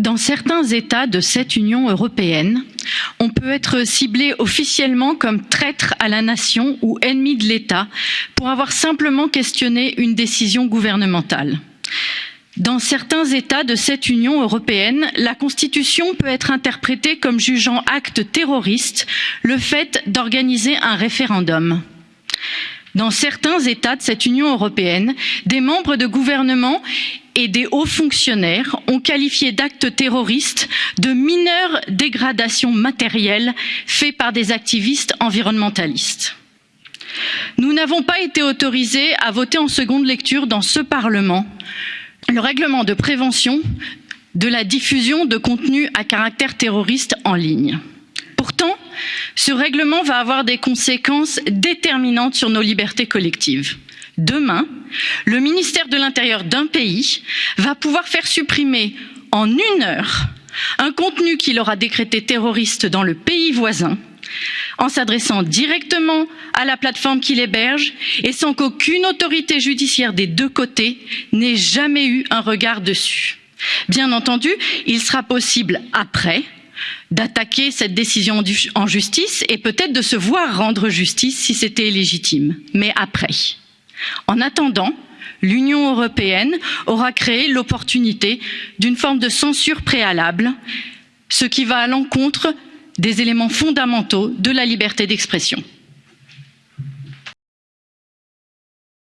Dans certains États de cette Union européenne, on peut être ciblé officiellement comme traître à la nation ou ennemi de l'État pour avoir simplement questionné une décision gouvernementale. Dans certains États de cette Union européenne, la Constitution peut être interprétée comme jugeant acte terroriste le fait d'organiser un référendum. Dans certains États de cette Union européenne, des membres de gouvernement et des hauts fonctionnaires ont qualifié d'actes terroristes de mineures dégradations matérielles faites par des activistes environnementalistes. Nous n'avons pas été autorisés à voter en seconde lecture dans ce Parlement le règlement de prévention de la diffusion de contenus à caractère terroriste en ligne. Pourtant, ce règlement va avoir des conséquences déterminantes sur nos libertés collectives. Demain, le ministère de l'Intérieur d'un pays va pouvoir faire supprimer en une heure un contenu qu'il aura décrété terroriste dans le pays voisin en s'adressant directement à la plateforme qui l'héberge et sans qu'aucune autorité judiciaire des deux côtés n'ait jamais eu un regard dessus. Bien entendu, il sera possible après d'attaquer cette décision en justice et peut-être de se voir rendre justice si c'était légitime, mais après. En attendant, l'Union européenne aura créé l'opportunité d'une forme de censure préalable, ce qui va à l'encontre des éléments fondamentaux de la liberté d'expression.